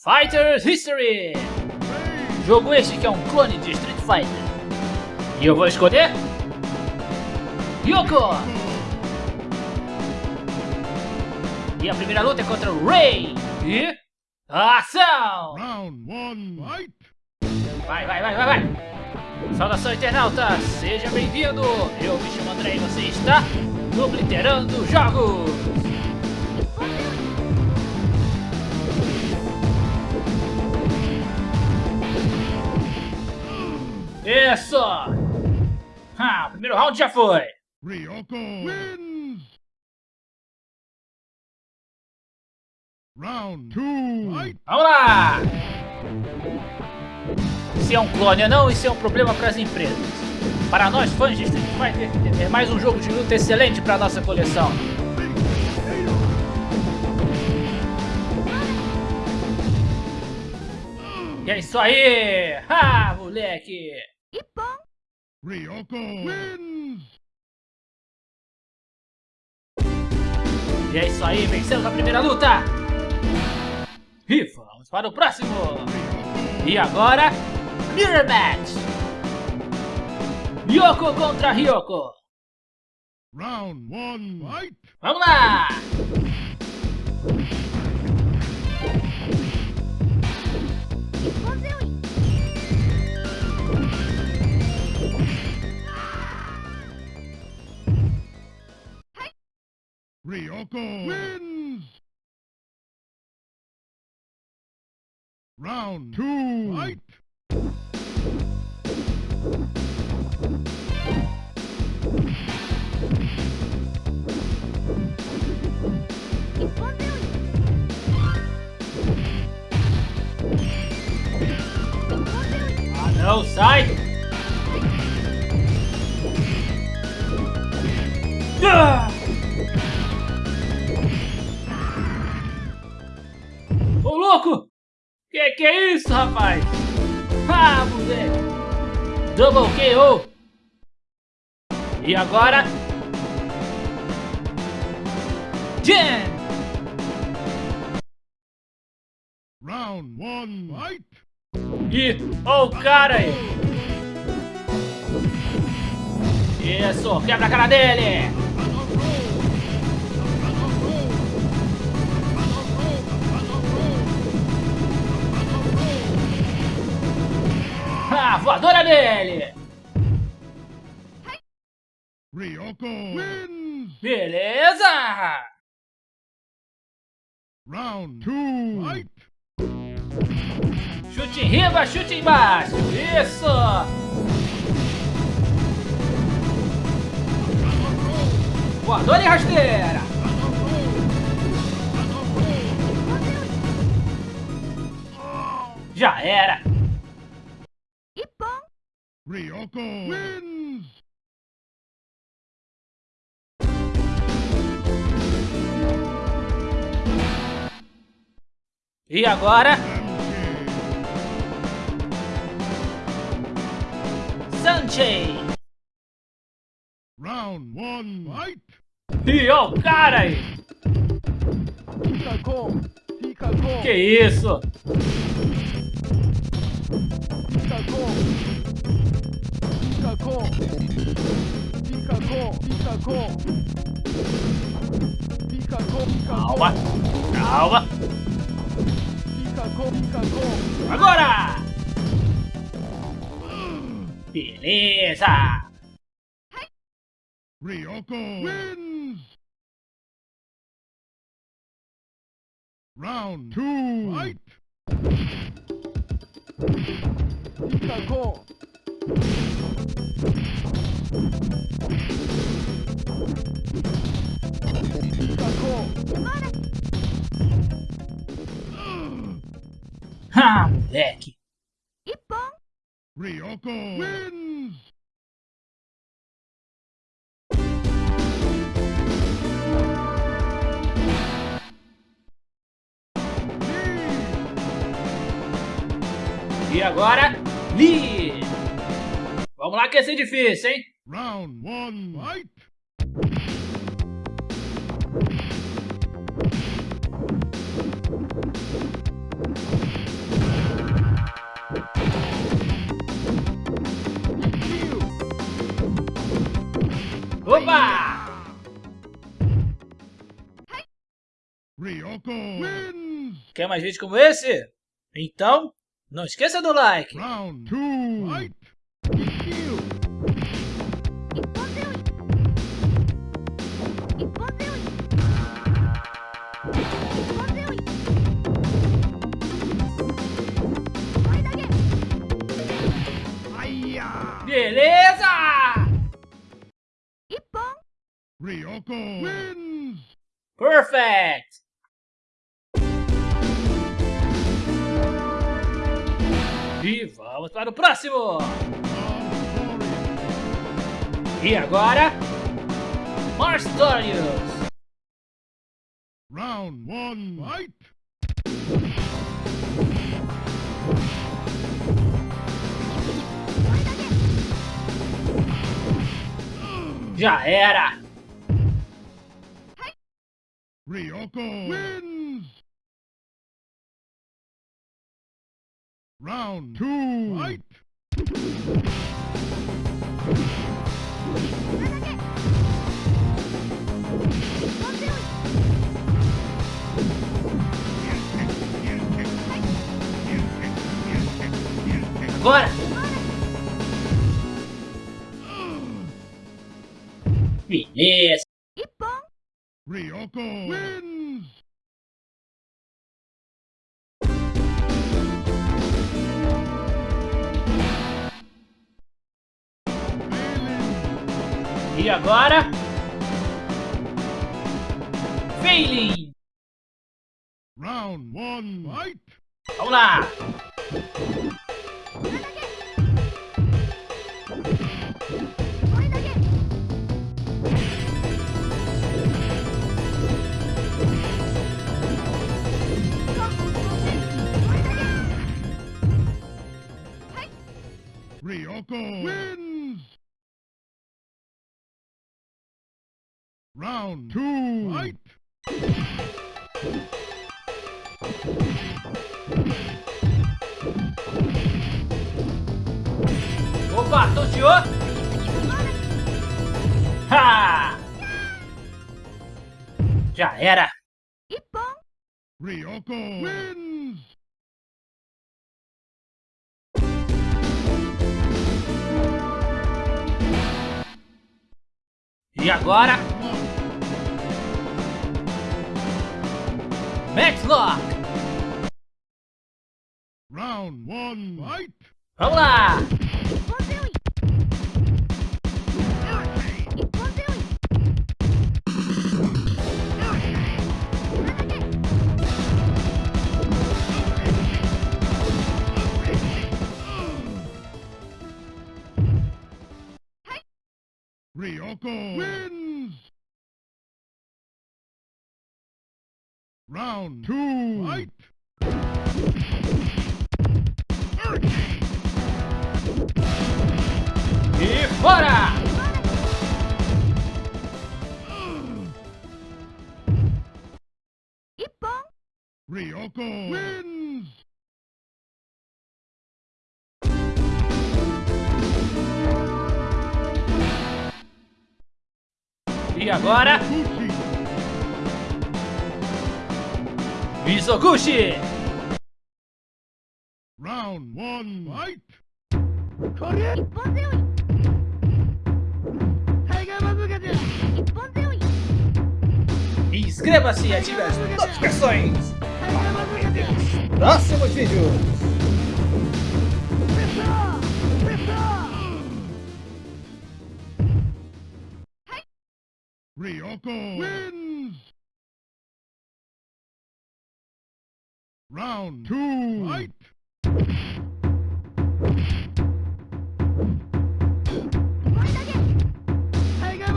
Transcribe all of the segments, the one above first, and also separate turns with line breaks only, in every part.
Fighters History! Jogo este que é um clone de Street Fighter. E eu vou escolher... Yoko! E a primeira luta é contra o Ray! E... Ação!
Round one, fight!
Vai, vai, vai, vai, vai! Saudação internauta, seja bem-vindo! Eu me chamo André e você está no Obliterando Jogos! Isso! Ah, o primeiro round já foi!
Ryoko wins! Round two, fight!
Vamos lá! Se é um clone ou não, isso é um problema para as empresas. Para nós fãs de Street Fighter, é mais um jogo de luta excelente para nossa coleção. E é isso aí! Ha, moleque!
Ryoko wins!
E é isso aí, vencemos a primeira luta! E vamos para o próximo! E agora, Mirror Match! Yoko contra Ryoko!
Round one, fight!
Vamos lá!
Ryoko wins! Round two, fight!
Ah não, Double KO! E agora? Jam!
Round one, fight!
E ó o cara aí! Isso, quebra a cara dele! Ah, voadora dele!
Ryoko wins!
Beleza!
Round two, fight!
Chute em riba, chute embaixo! Isso! Voadora e rasteira! Já era!
Ryoko wins!
E agora? Sanchei!
Round one, fight!
E ó o cara aí! Que isso? Calma! Calma! Agora! Beleza!
Ryoko wins! Round two, fight!
Ha, moleque!
Ryoko wins!
E agora, Lee! Vamos lá que esse é difícil, hein?
Round one, fight! Opa! Ryoko wins!
Quer mais vídeos como esse? Então, não esqueça do like!
Round two.
Próximo! E agora, Marstorius!
Round one. Fight.
Já era!
Ryoko. Round two. Fight.
Agora! Beleza!
一本
Ryoko wins.
E agora? Failing!
Round one. Fight.
Vamos lá!
Round two. Fight.
Opa, tonteou! Ha! Já era!
一本
Ryoko wins.
E agora? Let's lock!
Round one, fight!
Hola!
Ryoko Win. Round two. Fight.
E fora!
Ryoko wins.
E agora? Mizoguchi!
Round one, fight!
Inscreva-se e ative as notificações! Próximos vídeos!
Ryoko win! Round two. Fight.
前投げタイガ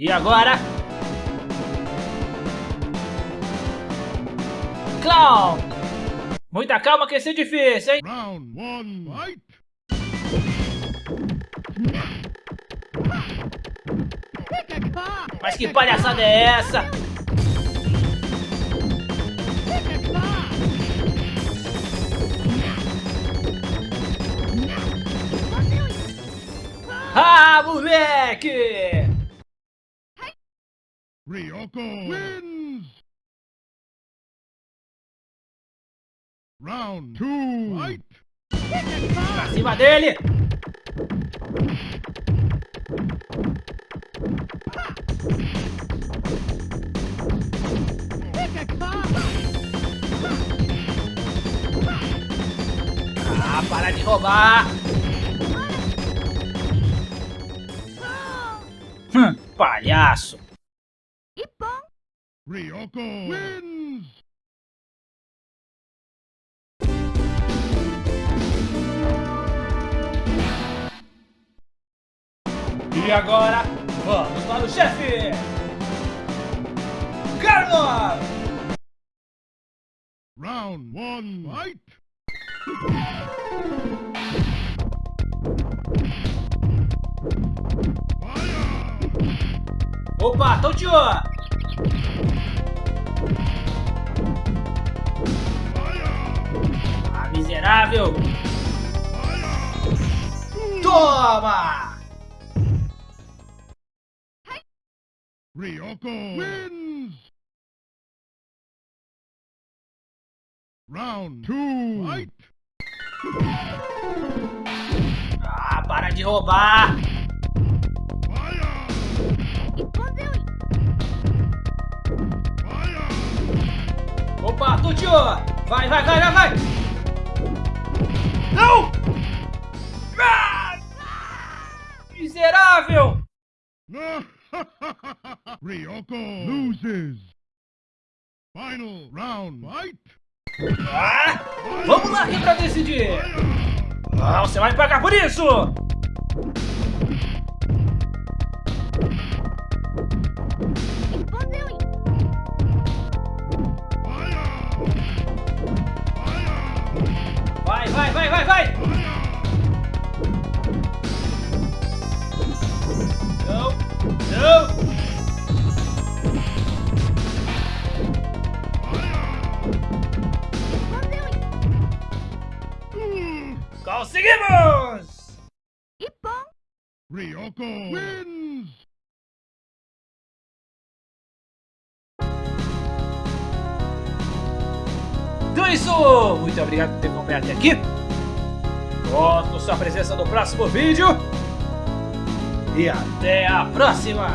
E agora? Clown! Muita calma que esse é difícil, hein?
Round one. Fight.
Mas que palhaçada é essa? Ah, moleque!
Ryoko wins! Round two, fight!
Pra cima dele! Ah, para de roubar! Hum, palhaço!
Ryoko wins!
E agora, vamos para o chefe! Carlos!
Round one, fight! Fire!
Opa, Tokyo!
Fire!
Ah, miserável! Toma!
Ryoko wins! Round two, fight!
Ah, para de roubar! Tokyo! Vai, vai, vai, vai, vai! Não! Ah! Miserável!
Ryoko loses. Final round, fight!
Ah! Vamos lá aqui pra decidir!
Fire!
Ah, você vai pagar por isso! Conseguimos!
Ryoko wins!
Então é isso! Muito obrigado por ter acompanhado até aqui. Conto sua presença no próximo vídeo. E até a próxima!